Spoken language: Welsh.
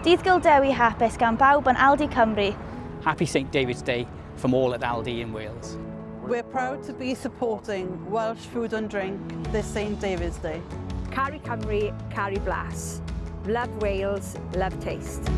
Dydd hapus gan bawb yn Aldi Cymru. Happy St David's Day from all at Aldi in Wales. We're proud to be supporting Welsh food and drink this St David's Day. Cari Cymru, Cari Blas. Love Wales, love taste.